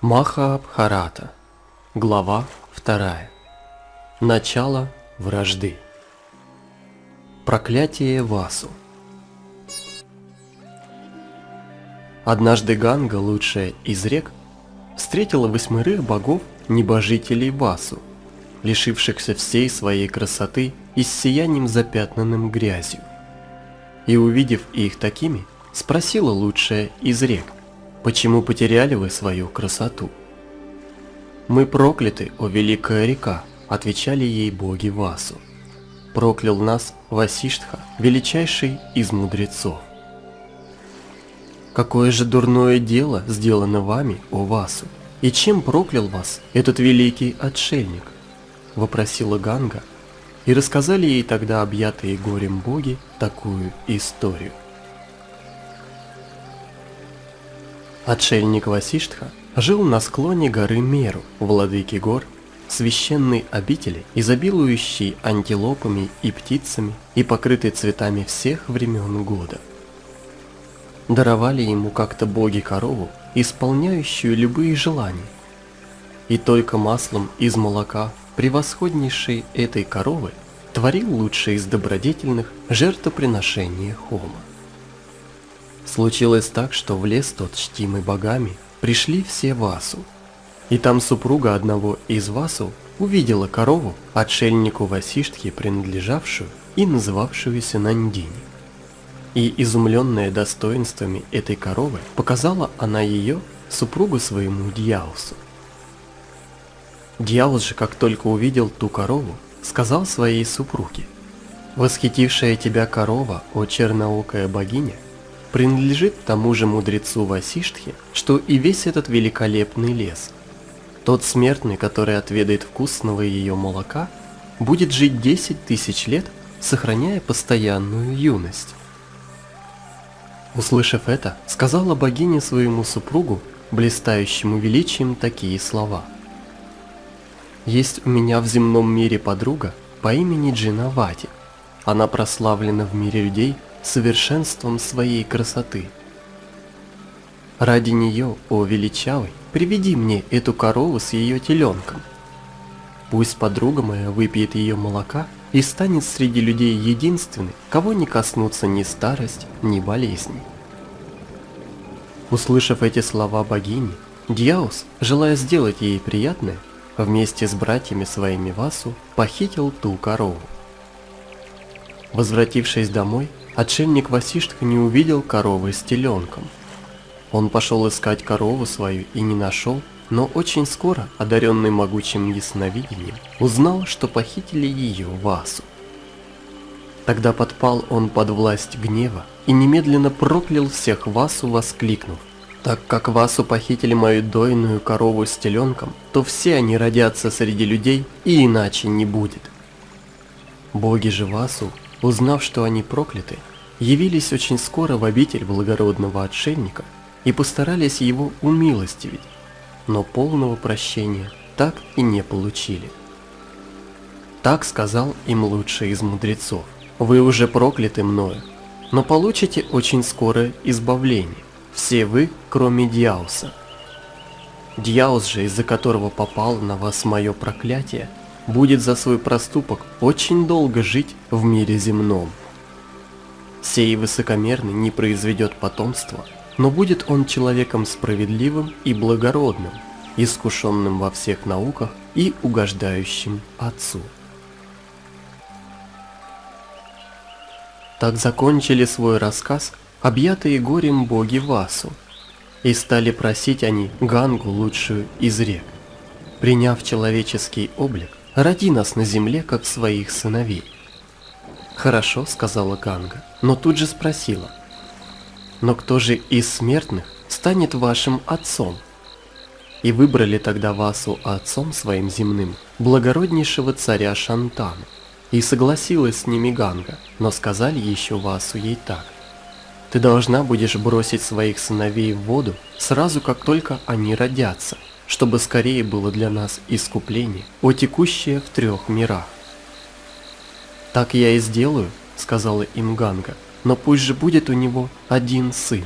Махаабхарата. Глава 2. Начало вражды. Проклятие Васу. Однажды Ганга, лучшая из рек, встретила восьмерых богов-небожителей Васу, лишившихся всей своей красоты и с сиянием запятнанным грязью. И увидев их такими, спросила лучшая из рек, Почему потеряли вы свою красоту? Мы прокляты, о великая река, отвечали ей боги Васу. Проклял нас Васиштха, величайший из мудрецов. Какое же дурное дело сделано вами, о Васу, и чем проклял вас этот великий отшельник? Вопросила Ганга, и рассказали ей тогда объятые горем боги такую историю. Отшельник Васиштха жил на склоне горы Меру, владыки гор, священной обители, изобилующей антилопами и птицами и покрытой цветами всех времен года. Даровали ему как-то боги корову, исполняющую любые желания. И только маслом из молока превосходнейшей этой коровы творил лучшее из добродетельных жертвоприношения Хома. Случилось так, что в лес тот, чтимый богами, пришли все Васу. И там супруга одного из Васу увидела корову, отшельнику Васиштхи принадлежавшую и называвшуюся Нандини. И изумленная достоинствами этой коровы, показала она ее супругу своему Дьяусу. Дьяус же, как только увидел ту корову, сказал своей супруге, «Восхитившая тебя корова, о черноокая богиня, принадлежит тому же мудрецу Васиштхе, что и весь этот великолепный лес. Тот смертный, который отведает вкусного ее молока, будет жить 10 тысяч лет, сохраняя постоянную юность. Услышав это, сказала богиня своему супругу, блистающему величием, такие слова. «Есть у меня в земном мире подруга по имени Джинавати. Она прославлена в мире людей совершенством своей красоты. Ради нее, о величавый, приведи мне эту корову с ее теленком. Пусть подруга моя выпьет ее молока и станет среди людей единственной, кого не коснутся ни старость, ни болезни. Услышав эти слова богини, Дьяус, желая сделать ей приятное, вместе с братьями своими Васу похитил ту корову. Возвратившись домой, Отшельник Васиштха не увидел коровы с теленком. Он пошел искать корову свою и не нашел, но очень скоро, одаренный могучим ясновидением, узнал, что похитили ее Васу. Тогда подпал он под власть гнева и немедленно проклял всех Васу, воскликнув, «Так как Васу похитили мою дойную корову с теленком, то все они родятся среди людей и иначе не будет». Боги же Васу узнав, что они прокляты, явились очень скоро в обитель благородного отшельника и постарались его умилостивить, но полного прощения так и не получили. Так сказал им лучший из мудрецов. Вы уже прокляты мною, но получите очень скоро избавление, все вы, кроме Дьяуса. Дьяус же, из-за которого попало на вас мое проклятие, будет за свой проступок очень долго жить в мире земном. Сей высокомерный не произведет потомства, но будет он человеком справедливым и благородным, искушенным во всех науках и угождающим Отцу. Так закончили свой рассказ объятые горем боги Васу, и стали просить они Гангу лучшую из рек. Приняв человеческий облик, Роди нас на земле, как своих сыновей. Хорошо, сказала Ганга, но тут же спросила. Но кто же из смертных станет вашим отцом? И выбрали тогда Васу отцом своим земным, благороднейшего царя Шантана. И согласилась с ними Ганга, но сказали еще Васу ей так. Ты должна будешь бросить своих сыновей в воду сразу, как только они родятся, чтобы скорее было для нас искупление, о текущее в трех мирах. «Так я и сделаю», — сказала им Ганга, — «но пусть же будет у него один сын».